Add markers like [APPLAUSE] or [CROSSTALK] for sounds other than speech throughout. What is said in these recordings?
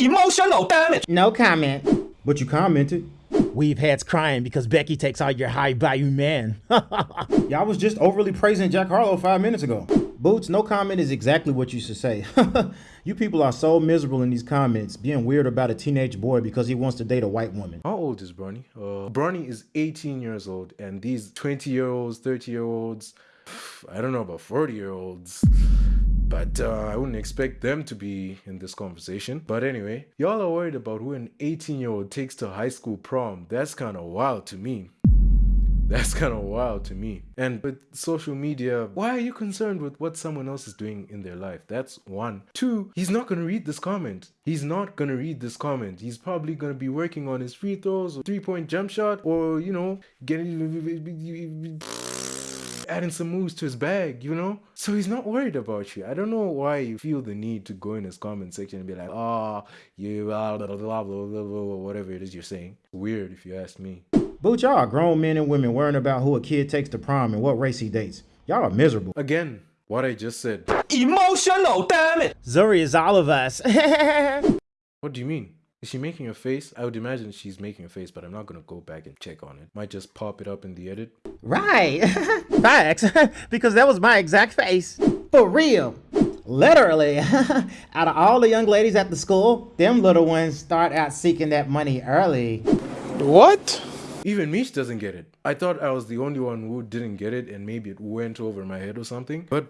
Emotional damage. No comment. But you commented. We've heads crying because Becky takes all your high value man. [LAUGHS] Y'all was just overly praising Jack Harlow five minutes ago. Boots, no comment is exactly what you should say. [LAUGHS] you people are so miserable in these comments, being weird about a teenage boy because he wants to date a white woman. How old is Bronny? Uh, Bronny is 18 years old, and these 20 year olds, 30 year olds, [SIGHS] I don't know about 40 year olds. But uh, I wouldn't expect them to be in this conversation. But anyway, y'all are worried about who an 18 year old takes to high school prom. That's kind of wild to me. That's kind of wild to me. And with social media, why are you concerned with what someone else is doing in their life? That's one. Two, he's not going to read this comment. He's not going to read this comment. He's probably going to be working on his free throws or three point jump shot or, you know, getting adding some moves to his bag, you know? So he's not worried about you. I don't know why you feel the need to go in his comment section and be like, oh, you blah, blah, blah, blah, blah, blah, whatever it is you're saying. Weird if you ask me. But y'all are grown men and women worrying about who a kid takes to prom and what race he dates. Y'all are miserable. Again, what I just said. Emotional damn it! Zhuri is all of us. [LAUGHS] what do you mean? Is she making a face? I would imagine she's making a face, but I'm not gonna go back and check on it. Might just pop it up in the edit. Right. [LAUGHS] Facts. [LAUGHS] because that was my exact face. For real. Literally. [LAUGHS] out of all the young ladies at the school, them little ones start out seeking that money early. What? Even Mish doesn't get it. I thought I was the only one who didn't get it and maybe it went over my head or something. But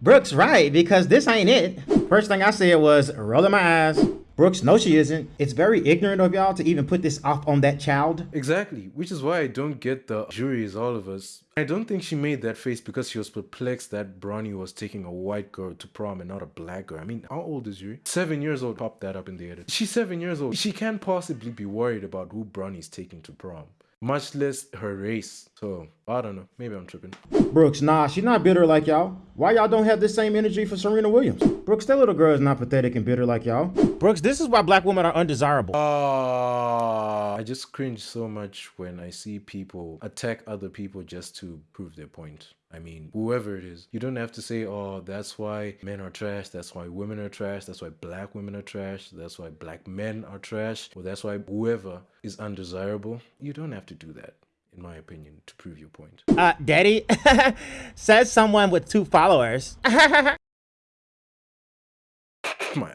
Brooks right, because this ain't it. First thing I said was rolling my eyes. Brooks, no she isn't. It's very ignorant of y'all to even put this off on that child. Exactly, which is why I don't get the Zhuri is all of us. I don't think she made that face because she was perplexed that Bronny was taking a white girl to prom and not a black girl. I mean, how old is Zhuri? Seven years old. Pop that up in the edit. She's seven years old. She can't possibly be worried about who Bronny's taking to prom much less her race. So I don't know. Maybe I'm tripping. Brooks, nah, she's not bitter like y'all. Why y'all don't have the same energy for Serena Williams? Brooks, that little girl is not pathetic and bitter like y'all. Brooks, this is why black women are undesirable. Uh, I just cringe so much when I see people attack other people just to prove their point. I mean, whoever it is, you don't have to say, oh, that's why men are trash, that's why women are trash, that's why black women are trash, that's why black men are trash, or that's why whoever is undesirable. You don't have to do that in my opinion, to prove your point. Uh, Daddy, [LAUGHS] says someone with two followers. [LAUGHS] my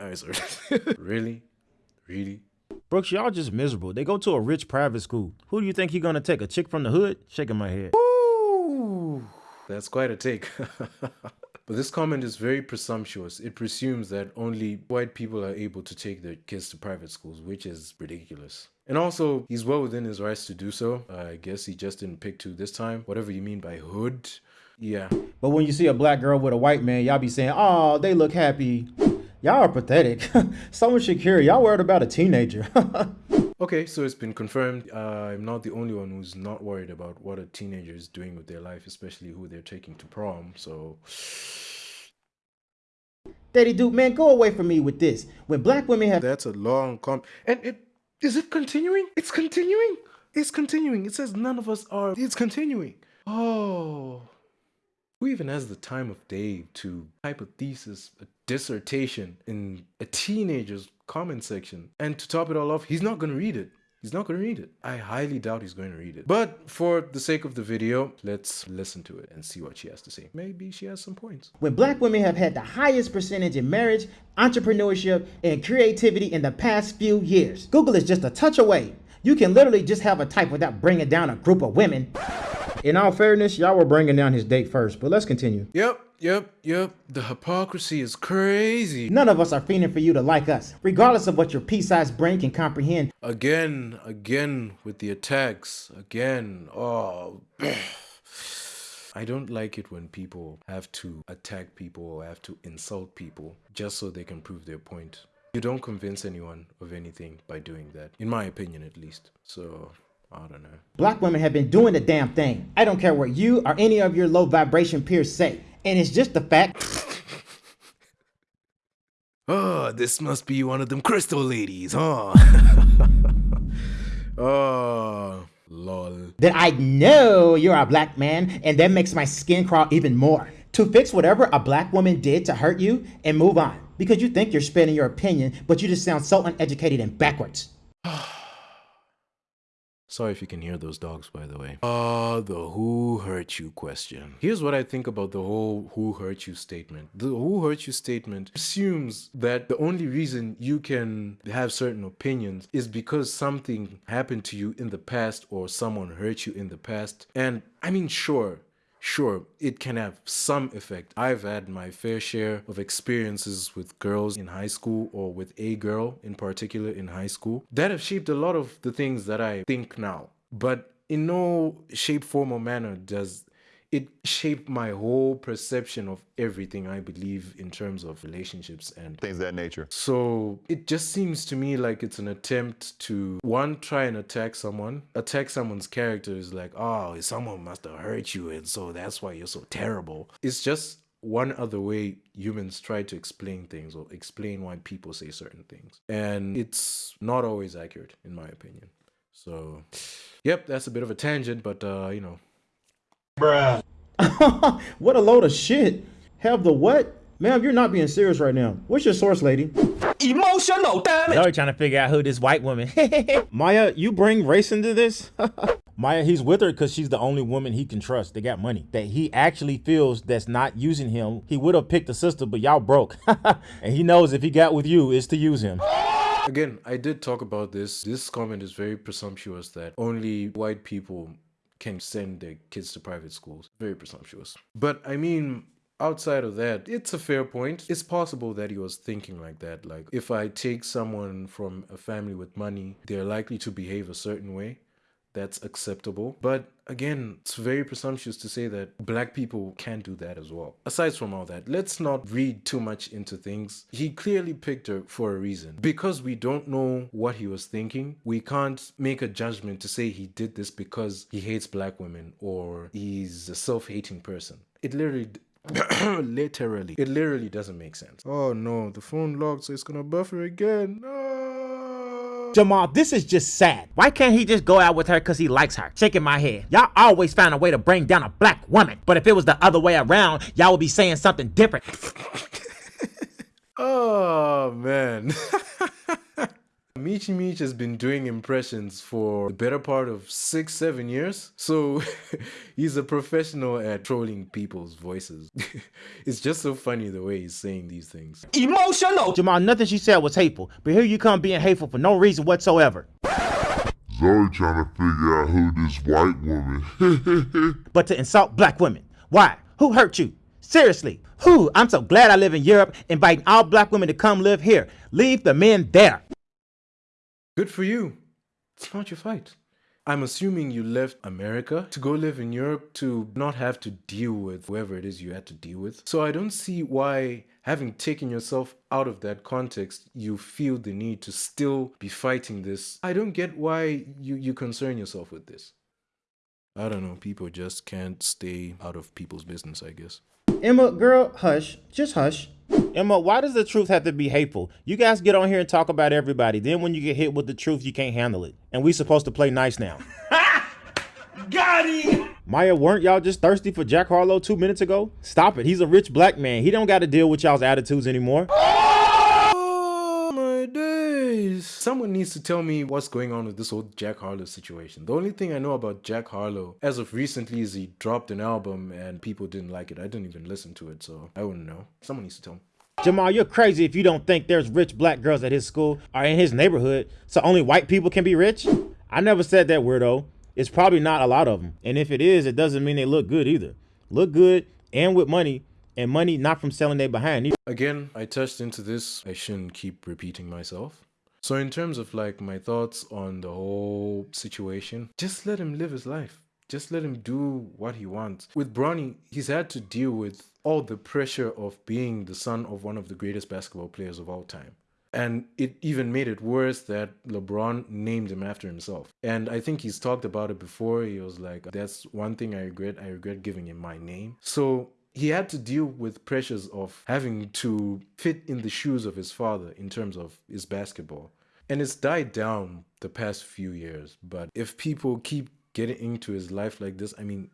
eyes are [LAUGHS] really, really. Brooks, y'all just miserable. They go to a rich private school. Who do you think he gonna take? A chick from the hood? Shaking my head. That's quite a take. [LAUGHS] But this comment is very presumptuous. It presumes that only white people are able to take their kids to private schools, which is ridiculous. And also, he's well within his rights to do so. I guess he just didn't pick two this time. Whatever you mean by hood, yeah. But when you see a black girl with a white man, y'all be saying, oh, they look happy. Y'all are pathetic. Someone should care. Y'all worried about a teenager. [LAUGHS] Okay, so it's been confirmed. Uh, I'm not the only one who's not worried about what a teenager is doing with their life, especially who they're taking to prom. So, Daddy Duke, man, go away from me with this. When black women have that's a long com, and it is it continuing? It's continuing. It's continuing. It says none of us are. It's continuing. Oh. Who even has the time of day to type a thesis, a dissertation in a teenager's comment section? And to top it all off, he's not going to read it. He's not going to read it. I highly doubt he's going to read it. But for the sake of the video, let's listen to it and see what she has to say. Maybe she has some points. When black women have had the highest percentage in marriage, entrepreneurship, and creativity in the past few years. Google is just a touch away. You can literally just have a type without bringing down a group of women. In all fairness, y'all were bringing down his date first, but let's continue. Yep, yep, yep. The hypocrisy is crazy. None of us are feeling for you to like us, regardless of what your pea-sized brain can comprehend. Again, again with the attacks. Again. Oh. [SIGHS] I don't like it when people have to attack people or have to insult people just so they can prove their point. You don't convince anyone of anything by doing that, in my opinion at least. So I don't know. Black women have been doing the damn thing. I don't care what you or any of your low vibration peers say. And it's just the fact. [LAUGHS] oh, this must be one of them crystal ladies, huh? [LAUGHS] oh, lol. That I know you're a black man, and that makes my skin crawl even more. To fix whatever a black woman did to hurt you and move on because you think you're spending your opinion, but you just sound so uneducated and backwards. [SIGHS] [SIGHS] [SIGHS] Sorry if you can hear those dogs, by the way. Uh, the who hurt you question. Here's what I think about the whole who hurt you statement. The who hurt you statement assumes that the only reason you can have certain opinions is because something happened to you in the past or someone hurt you in the past. And I mean, sure, Sure, it can have some effect. I've had my fair share of experiences with girls in high school or with a girl in particular in high school that have shaped a lot of the things that I think now. But in no shape, form, or manner does it shaped my whole perception of everything I believe in terms of relationships and things of that nature. So it just seems to me like it's an attempt to one try and attack someone. Attack someone's character is like, oh, someone must have hurt you, and so that's why you're so terrible. It's just one other way humans try to explain things or explain why people say certain things. And it's not always accurate, in my opinion. So, yep, that's a bit of a tangent, but, uh, you know, Bruh. [LAUGHS] what a load of shit. Have the what? Ma'am, you're not being serious right now. What's your source, lady? Emotional damage. Y'all trying to figure out who this white woman. [LAUGHS] Maya, you bring race into this? [LAUGHS] Maya, he's with her because she's the only woman he can trust. They got money. That he actually feels that's not using him. He would have picked a sister, but y'all broke. and he knows if he got with you, it's to use him. Again, I did talk about this. This comment is very presumptuous that only white people can send their kids to private schools. Very presumptuous. But I mean, outside of that, it's a fair point. It's possible that he was thinking like that. Like, if I take someone from a family with money, they're likely to behave a certain way that's acceptable. But again, it's very presumptuous to say that black people can't do that as well. Aside from all that, let's not read too much into things. He clearly picked her for a reason. Because we don't know what he was thinking, we can't make a judgment to say he did this because he hates black women or he's a self-hating person. It literally [COUGHS] literally it literally doesn't make sense oh no the phone locked so it's gonna buffer again no Jamal, this is just sad. Why can't he just go out with her because he likes her? Shaking my head. Y'all always find a way to bring down a black woman. But if it was the other way around, y'all would be saying something different. [LAUGHS] Oh man. [LAUGHS] Michi Mich has been doing impressions for the better part of six, seven years. So [LAUGHS] he's a professional at trolling people's voices. [LAUGHS] it's just so funny the way he's saying these things. Emotional. Jamal, nothing she said was hateful. But here you come being hateful for no reason whatsoever. Zoe trying to figure out who this white woman. [LAUGHS] But to insult black women. Why? Who hurt you? Seriously. Who? I'm so glad I live in Europe, inviting all black women to come live here. Leave the men there. Good for you. It's not your fight. I'm assuming you left America to go live in Europe to not have to deal with whoever it is you had to deal with. So I don't see why, having taken yourself out of that context, you feel the need to still be fighting this. I don't get why you, you concern yourself with this. I don't know. People just can't stay out of people's business, I guess. Emma, girl, hush. Just hush. Emma, why does the truth have to be hateful? You guys get on here and talk about everybody. Then when you get hit with the truth, you can't handle it. And we supposed to play nice now. [LAUGHS] Got him. Maya, weren't y'all just thirsty for Jack Harlow two minutes ago? Stop it. He's a rich black man. He don't got to deal with y'all's attitudes anymore. Days. Someone needs to tell me what's going on with this whole Jack Harlow situation. The only thing I know about Jack Harlow as of recently is he dropped an album and people didn't like it. I didn't even listen to it, so I wouldn't know. Someone needs to tell me. Jamal, you're crazy if you don't think there's rich black girls at his school or in his neighborhood, so only white people can be rich? I never said that, weirdo. It's probably not a lot of them. And if it is, it doesn't mean they look good either. Look good and with money, and money not from selling their behind either. Again, I touched into this. I shouldn't keep repeating myself. So, in terms of like my thoughts on the whole situation, just let him live his life. Just let him do what he wants. With Bronny, he's had to deal with all the pressure of being the son of one of the greatest basketball players of all time. And it even made it worse that LeBron named him after himself. And I think he's talked about it before. He was like, that's one thing I regret. I regret giving him my name. So he had to deal with pressures of having to fit in the shoes of his father in terms of his basketball. And it's died down the past few years. But if people keep getting into his life like this, I mean,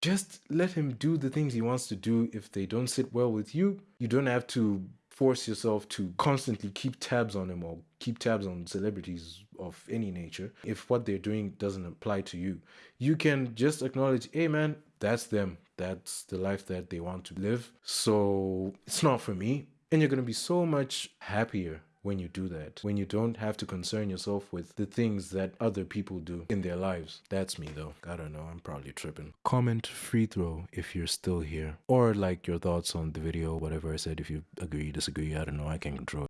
just let him do the things he wants to do. If they don't sit well with you, you don't have to force yourself to constantly keep tabs on him or keep tabs on celebrities of any nature if what they're doing doesn't apply to you. You can just acknowledge, hey man, that's them. That's the life that they want to live. So it's not for me. And you're going to be so much happier when you do that. When you don't have to concern yourself with the things that other people do in their lives. That's me though. I don't know. I'm probably tripping. Comment free throw if you're still here. Or like your thoughts on the video, whatever I said. If you agree, disagree, I don't know. I can't control.